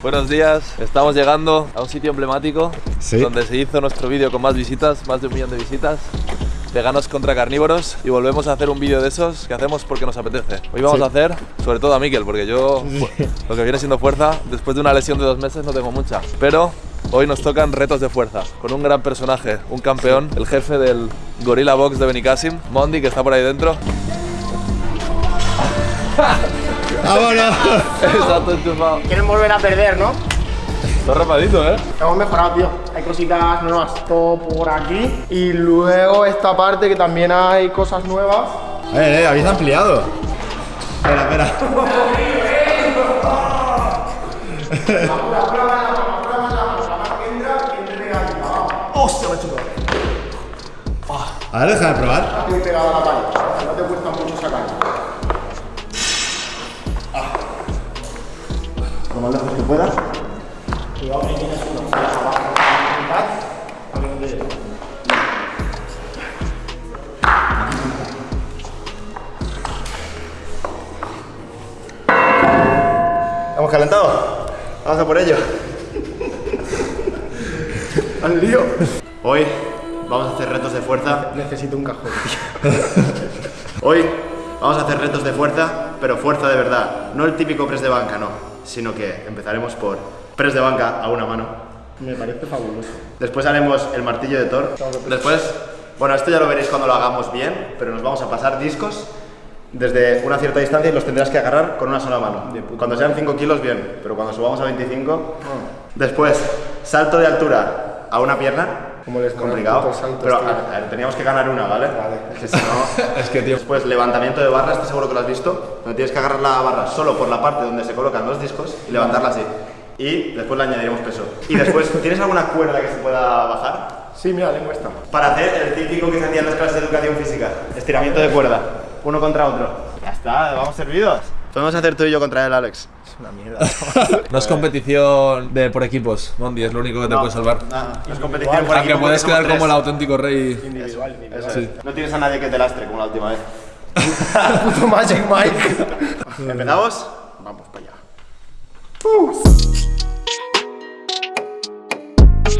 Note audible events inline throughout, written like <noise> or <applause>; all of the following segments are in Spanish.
Buenos días, estamos llegando a un sitio emblemático Sí. donde se hizo nuestro vídeo con más visitas, más de un millón de visitas. Veganos contra carnívoros y volvemos a hacer un vídeo de esos que hacemos porque nos apetece. Hoy vamos Sí. a hacer, sobre todo a Miquel, porque yo lo que viene siendo fuerza, después de una lesión de dos meses no tengo mucha. Pero hoy nos tocan retos de fuerza con un gran personaje, un campeón, el jefe del Gorilla Box de Benicassim, Mondi, que está por ahí dentro. <laughs> ¡Vámonos! Exacto, enchufado. Quieren volver a perder, ¿no? Está rapadito, ¿eh? Hemos mejorado, tío. Hay cositas nuevas, todo por aquí. Y luego esta parte que también hay cosas nuevas. Eh, eh, habéis ampliado. Espera, espera. ¡Hostia, me he hecho todo! A ver, déjame probar. Estoy pegado a la pared. Lo más lejos que puedas. Cuidado que tienes uno. Abajo. A ver dónde llega. ¿Hemos calentado? Vamos a por ello. Al lío. Hoy vamos a hacer retos de fuerza. Necesito un cajón. <laughs> Hoy vamos a hacer retos de fuerza, pero fuerza de verdad. No el típico press de banca, no. Sino que empezaremos por press de banca a una mano. Me parece fabuloso. Después haremos el martillo de Thor. Después, bueno, esto ya lo veréis cuando lo hagamos bien, pero nos vamos a pasar discos desde una cierta distancia y los tendrás que agarrar con una sola mano. Cuando sean 5 kilos, bien, pero cuando subamos a 25. Después, salto de altura a una pierna. Como les complicado. saltos, pero a- a ver, teníamos que ganar una, ¿vale? Es que si no. <laughs> Es que, tío. Después, levantamiento de barra, estoy seguro que lo has visto. Donde tienes que agarrar la barra solo por la parte donde se colocan los discos y levantarla así. Y después le añadiremos peso. Y después, <laughs> ¿tienes alguna cuerda que se pueda bajar? Sí, mira, lengua está. Para hacer el típico que se hacía en las clases de educación física. Estiramiento de cuerda. Uno contra otro. Ya está, vamos servidos. Podemos hacer tú y yo contra él, Alex. Es una mierda. <laughs> No es competición de por equipos, Mondi, es lo único que te puede salvar. No es competición por Aunque puedes quedar como el auténtico rey. Individual, individual. Eso es. No tienes a nadie que te lastre como la última vez. <laughs> Puto Magic Mike. <laughs> ¿Empezamos? Vamos para allá.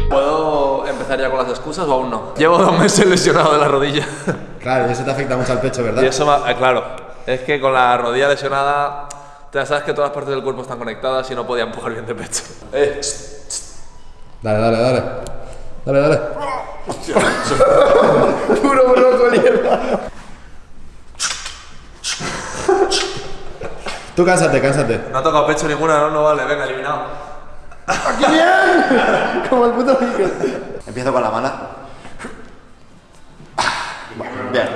¿Puedo empezar ya con las excusas o aún no? Llevo dos meses lesionado de la rodilla. Claro, y eso te afecta mucho al pecho, ¿verdad? Y eso, eh, claro, es que con la rodilla lesionada, ya sabes que todas las partes del cuerpo están conectadas y no podía empujar bien de pecho. <laughs> Eh, Dale, dale, dale. Dale, dale. <laughs> Puro brócoli, hermano. Tú cánsate, cánsate. no ha tocado pecho ninguna, no, no vale, venga, eliminado. ¡Aquí bien! Como el puto Miguel. Empiezo con la mala. Bien.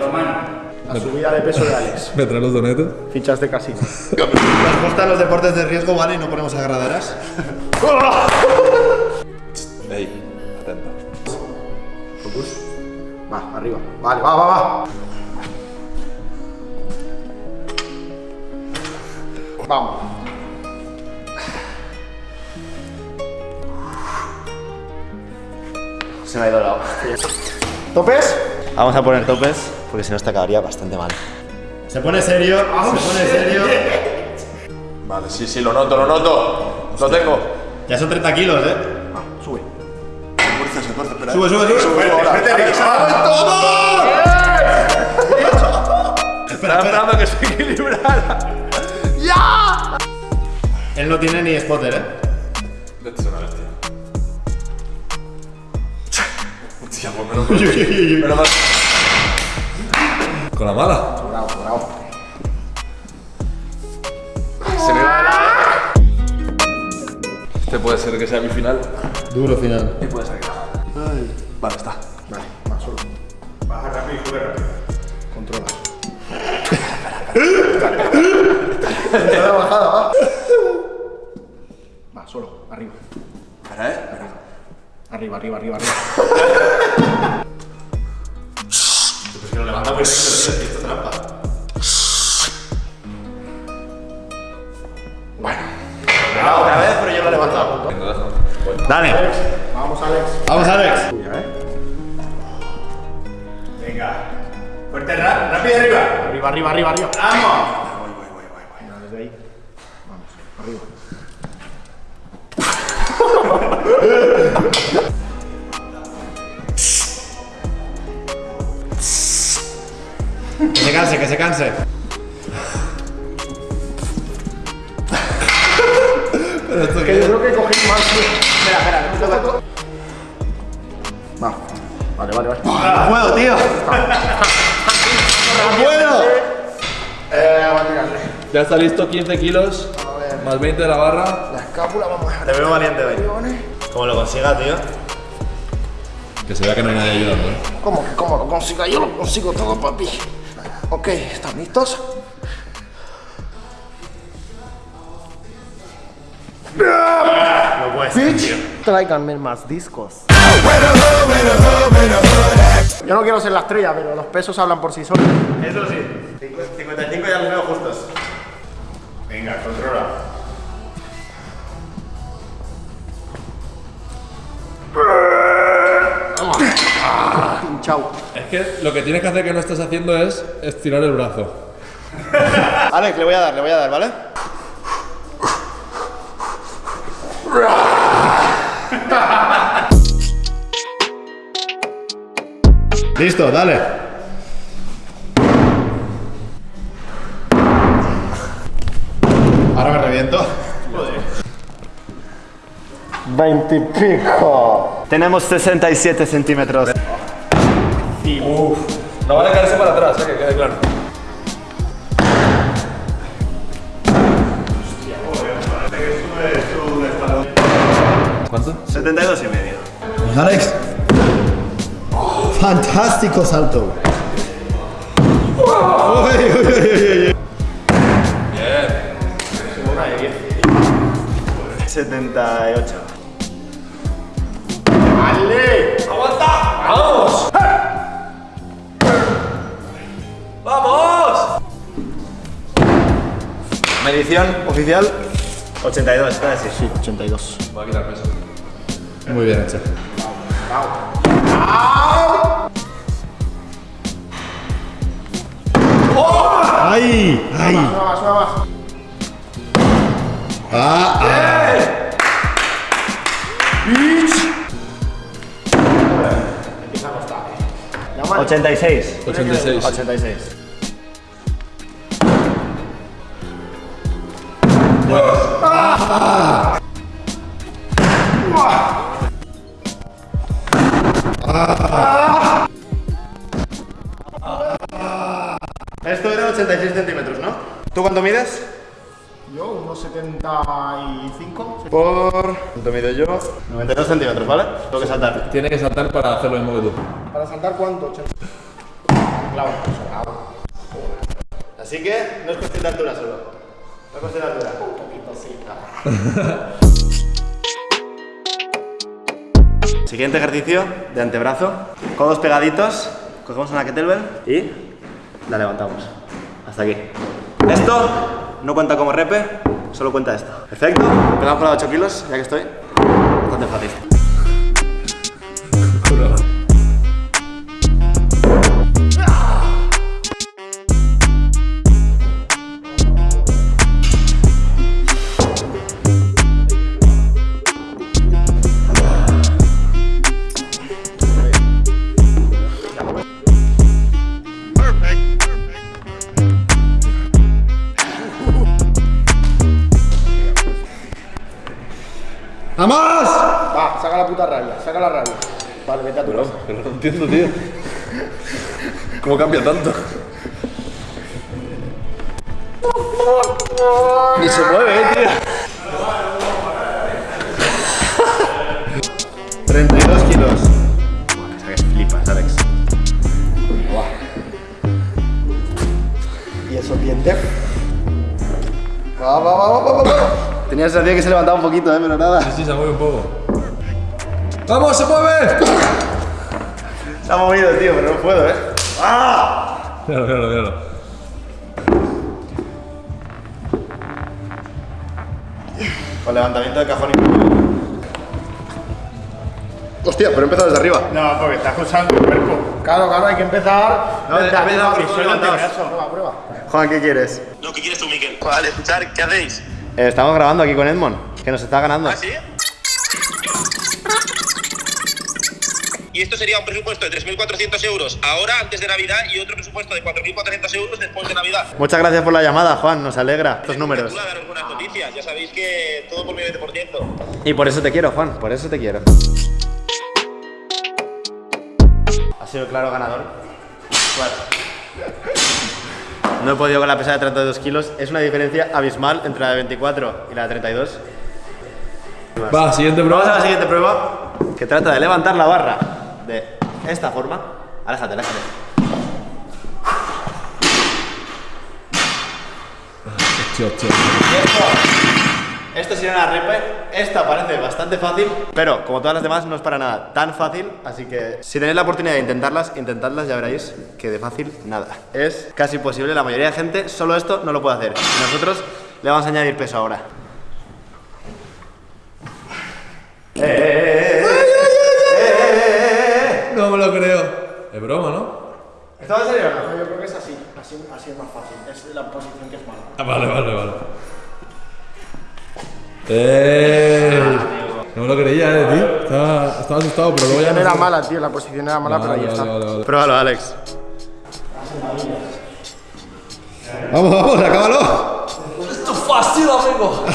La subida de peso de <laughs> Alex. ¿Me traes los donetes? Fichas de casino. Nos gustan los deportes de riesgo, ¿vale? Y no ponemos agarraderas. <laughs> Ey, atento. Va, arriba. Vale, va, va, va. Vamos. Se me ha ido el lado. ¿Topes? Vamos a poner topes, porque si no, esta acabaría bastante mal. Se pone serio, se pone serio. Vale, sí, sí, lo noto, lo noto. Lo tengo. Ya son 30 kilos, ¿eh? Sube. Sube, sube, sube. Estaba esperando que se equilibrara. Él no tiene ni spotter, ¿eh? Vete, es una bestia. Hostia, pues menos mal. Con la mala. Bravo, bravo. Se me va lado. Este puede ser que sea mi final. Duro final. Y puede ser que no. Vale, está. Vale, va, solo. Baja rápido y sube rápido. Controla. Entrada bajada, va. Va, solo, arriba. Espera, eh. Arriba, arriba, arriba, arriba. Otra vez, pero yo lo he levantado. Dale. Vamos, Alex. Vamos, Alex. Tuya, ¿eh? Venga. Fuerte, rápido arriba. Arriba, arriba, arriba, arriba. Vamos. Se canse. Que yo creo que cogí más. Espera, espera, segundo. Va. Vale, vale, vale. No puedo, tío. No puedo. Eh, vamos a tirarle. Ya está listo, 15 kilos, más 20 de la barra. La escápula, vamos a. Te veo valiente hoy. Como lo consiga, tío. Que se vea que no hay nadie ayudando, ¿eh? ¿Cómo que cómo lo consiga? Yo lo consigo todo, papi. Ok, ¿están listos? No puede ser, tío. Tráiganme más discos. Yo no quiero ser la estrella, pero los pesos hablan por sí solos. Eso sí. 55 ya los veo justos. Venga, controla. Chao. Que lo que tienes que hacer que no estás haciendo es estirar el brazo. Alex, le voy a dar, le voy a dar, ¿vale? Listo, dale. Ahora me reviento. 20 y pico. Tenemos 67 centímetros. No vale caerse para atrás, ¿eh? que quede claro. ¿Cuánto? 72 y medio. Pues, Alex. Fantástico salto. Uy, uy, uy, uy, uy. 78. Medición oficial 82, está así. Sí, 82. Voy a quitar peso. Muy bien hecho. ¡Ay! ¡Ay! Suba más, suba más. ¡Ah! ah. Empieza a costar. Ya, man. 86. 86. 86. Esto era 86 centímetros, ¿no? ¿Tú cuánto mides? Yo, unos 75. Por. ¿Cuánto mido yo? 92 centímetros, ¿vale? Tengo que saltar. Tiene que saltar para hacer lo mismo que tú. ¿Para saltar cuánto? 80. Claro, sobrado. Así que no es cuestión de altura solo. No es cuestión de altura. <laughs> Siguiente ejercicio de antebrazo. Codos pegaditos. Cogemos una kettlebell y la levantamos. Hasta aquí. Esto no cuenta como repe, solo cuenta esto. Perfecto. Empezamos con de 8 kilos, ya que estoy. Bastante fácil. <laughs> ¡Vamos! Va, saca la puta raya, saca la raya. Vale, vete a tu casa. Pero no entiendo, tío. ¿Cómo cambia tanto? Ni se mueve, eh, tío. 32 kilos. Esa que flipas, Alex. Y esos dientes. Va, va, va, va, va, va. Tenía esa sensación que se levantaba un poquito, eh, pero nada. Sí, se mueve un poco. ¡Vamos, se mueve! Se ha movido, tío, pero no puedo, eh. Míralo, míralo, míralo. Con levantamiento de cajón incluido. Hostia, pero he empezado desde arriba. No, porque estás usando el cuerpo. Claro, claro, hay que empezar. No, Y solo levantados. antebrazo. Prueba, prueba. Juan, ¿qué quieres? No, ¿qué quieres tú, Miquel? Vale, escuchar, ¿qué hacéis? Eh, estamos grabando aquí con Edmond, que nos está ganando. ¿Ah, sí? Y esto sería un presupuesto de 3.400 euros ahora, antes de Navidad, y otro presupuesto de 4.400 euros después de Navidad. Muchas gracias por la llamada, Juan. Nos alegra estos números. Espectacular daros buenas noticias. Ya sabéis que todo por mi 20%. Y por eso te quiero, Juan. Por eso te quiero. Ha sido el claro ganador. No he podido con la pesada de 32 kilos. Es una diferencia abismal entre la de 24 y la de 32. Va, siguiente Vamos a la prueba. siguiente prueba, que trata de levantar la barra de esta forma. Aléjate, aléjate. Tío, tío. Esto sería una repe. Esta parece bastante fácil, pero como todas las demás no es para nada tan fácil. Así que si tenéis la oportunidad de intentarlas, intentadlas, ya veréis que de fácil nada. Es casi imposible. La mayoría de gente solo esto no lo puede hacer. Y nosotros le vamos a añadir peso ahora. No me lo creo. Es broma, ¿no? ¿Esto va a salir o no? Yo creo que es así. Así, así es más fácil. Es la posición que es mala. Ah, vale, vale, vale. ¡Ey! No me lo creía, eh, tío. Estaba, estaba asustado, pero luego ya La no. posición era mala, tío. La posición era mala, pero ahí Vale, está. vale, vale, vale. Pruébalo, Alex. Vamos, vamos, acábalo. ¡Esto es fácil, amigo!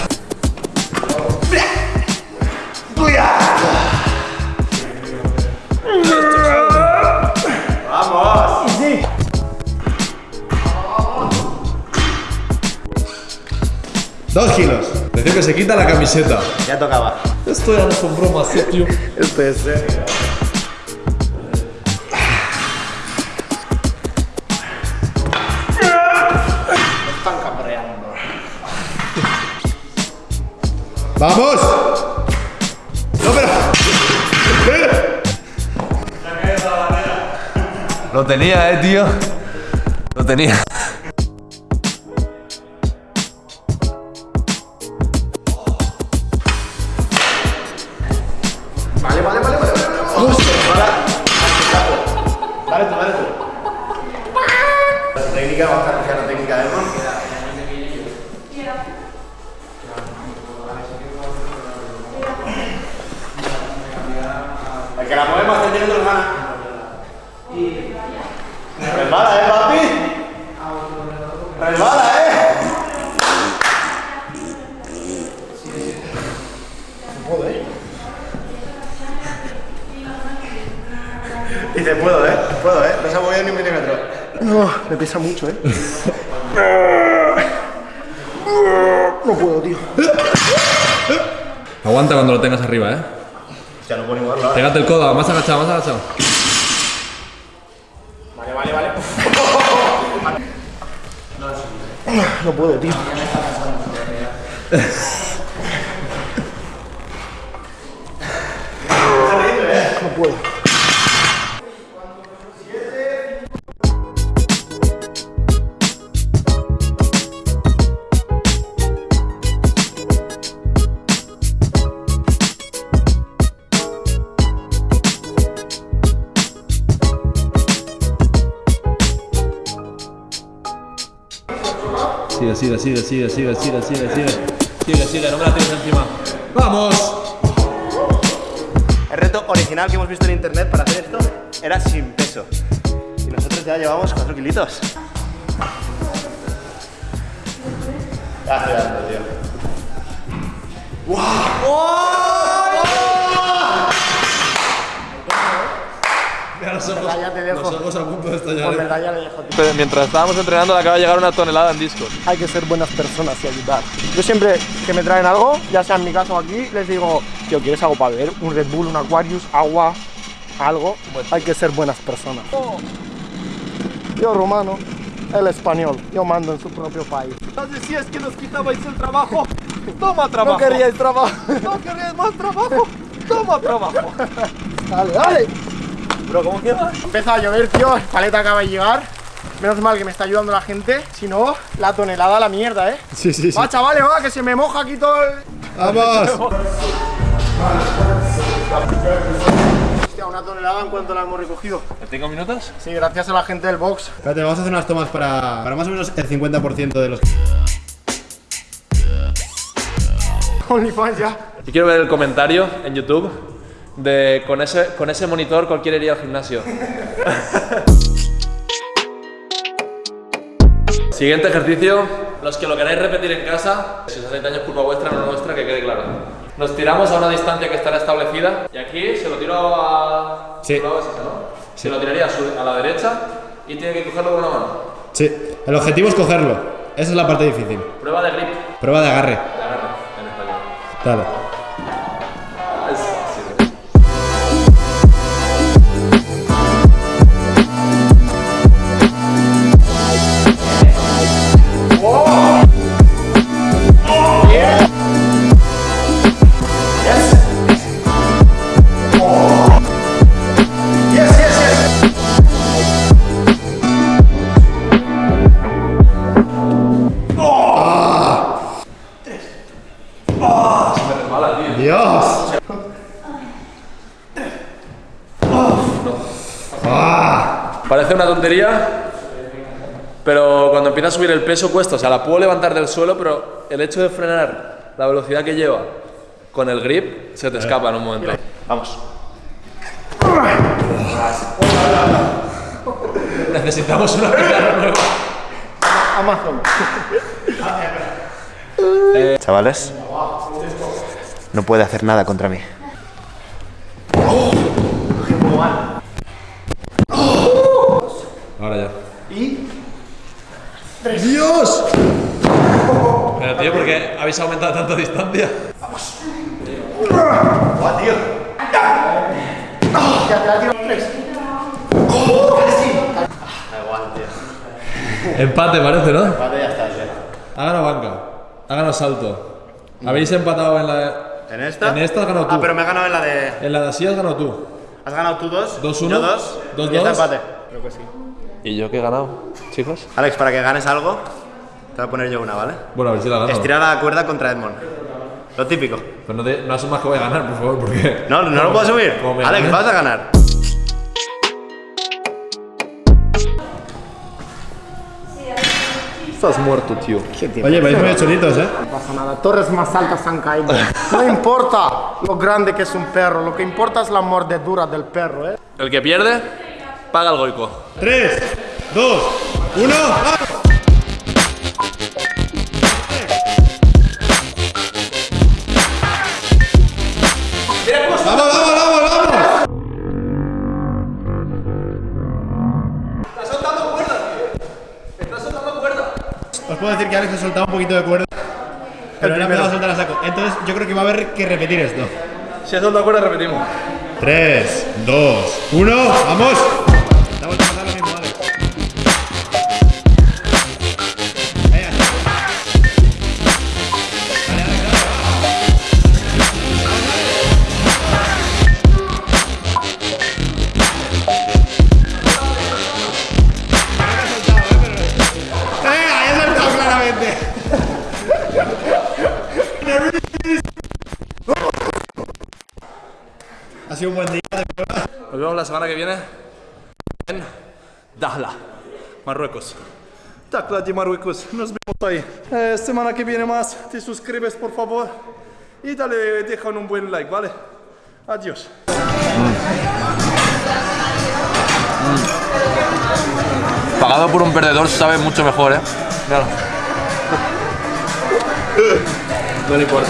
Dos kilos. Decía que se quita la camiseta. Ya tocaba. Esto ya no son bromas, eh, tío. Esto es serio. Están cabreando. ¡Vamos! No, pero. Lo tenía, eh, tío. Lo tenía. El que la mueve más centímetros gana. Resbala, eh, papi. Resbala, eh. Dice, puedo, eh. Puedo, eh. No se ha movido ni un milímetro. No, me pesa mucho, eh. <laughs> No puedo, tío. Aguanta cuando lo tengas arriba, eh. Ya no puedo ni moverlo ahora. Pégate el codo, más agachado, más agachado. Vale, vale, vale. <laughs> No puedo, tío. No puedo. Sigue, sigue, sigue, sigue, sigue, sigue, sigue, sigue. Sigue, sigue, no me la tienes encima. ¡Vamos! El reto original que hemos visto en internet para hacer esto era sin peso. Y nosotros ya llevamos 4 kilitos. Ya estoy dando, tío. Ya te dejo. a punto de Por estallar. verdad ya le dejo, tío. Mientras estábamos entrenando, le acaba de llegar una tonelada en discos. Hay que ser buenas personas y ayudar. Yo siempre que me traen algo, ya sea en mi casa o aquí, les digo, tío, ¿quieres algo para beber? Un Red Bull, un Aquarius, agua, algo. Hay que ser buenas personas. Yo romano, el español, yo mando en su propio país. Decías que nos quitabais el trabajo. Toma <laughs> No queríais trabajo. No querías más trabajo. Toma trabajo. <laughs> Dale, dale. Bro, ¿cómo queda? Empieza a llover, tío. El paleta acaba de llegar. Menos mal que me está ayudando la gente. Si no, la tonelada a la mierda, ¿eh? Sí, sí, sí. Va, chavales, va, que se me moja aquí todo el... ¡Vamos! Hostia, una tonelada en cuanto la hemos recogido. ¿Tengo minutos? Sí, gracias a la gente del box. Espérate, vamos a hacer unas tomas para, para más o menos el 50% de los. <laughs> OnlyFans ya. Y quiero ver el comentario en YouTube de con ese, con ese monitor cualquiera iría al gimnasio. <laughs> Siguiente ejercicio, los que lo queráis repetir en casa, si os hacéis daño es culpa vuestra, no nuestra, que quede claro. Nos tiramos a una distancia que estará establecida y aquí se lo tiro a... Sí. Se lo tiraría a, su- a la derecha y tiene que cogerlo con una mano. Sí. El objetivo es cogerlo. Esa es la parte difícil. Prueba de grip. Prueba de agarre. De agarre, en español. Dale. Parece una tontería, pero cuando empieza a subir el peso cuesta. O sea, la puedo levantar del suelo, pero el hecho de frenar la velocidad que lleva con el grip se te escapa en un momento. Vamos. Necesitamos una pizarra nueva. Amazon. Chavales, no puede hacer nada contra mí. Ahora ya. ¡Dios! Pero tío, ¿por qué habéis aumentado tanta distancia? Ya te la tiro tres. Empate parece, ¿no? Vale, ya está, ya. Ha ganado banca. Ha ganado salto. Habéis empatado en la... ¿En esta? En esta has ganado tú. Ah, pero me he ganado en la de. En la de así has ganado tú. ¿Has ganado tú dos? 2-1. Yo dos. Dos, y está dos. empate. ¿Y yo qué he ganado, chicos? Alex, para que ganes algo, te voy a poner yo una, ¿vale? Bueno, a ver si la gano. Estirar la cuerda contra Edmond. Lo típico. Pero no, te, no asumas que voy a ganar, por favor, porque... No, no lo puedo asumir. Alex, vas a ganar. Estás muerto, tío. Oye, vais muy cholitos, ¿eh? No pasa nada. Torres más altas han caído. No importa lo grande que es un perro, lo que importa es la mordedura del perro, ¿eh? El que pierde, paga el goico. 3, 2, 1. ¡Vamos, vamos, vamos, vamos! Os puedo decir que Alex ha soltado un poquito de cuerda. Pero no ha empezado a soltar a saco. Entonces yo creo que va a haber que repetir esto. Si eso de acuerdo, repetimos. 3, 2, 1, ¡vamos! Sido un buen día de prueba. Nos vemos la semana que viene en Dahla, Marruecos. Tacla de Marruecos, nos vemos ahí. Eh, semana que viene más, te suscribes por favor y dale, deja un buen like, ¿vale? Adiós. Pagado por un perdedor sabe mucho mejor, ¿eh? Claro. <laughs> No le importa.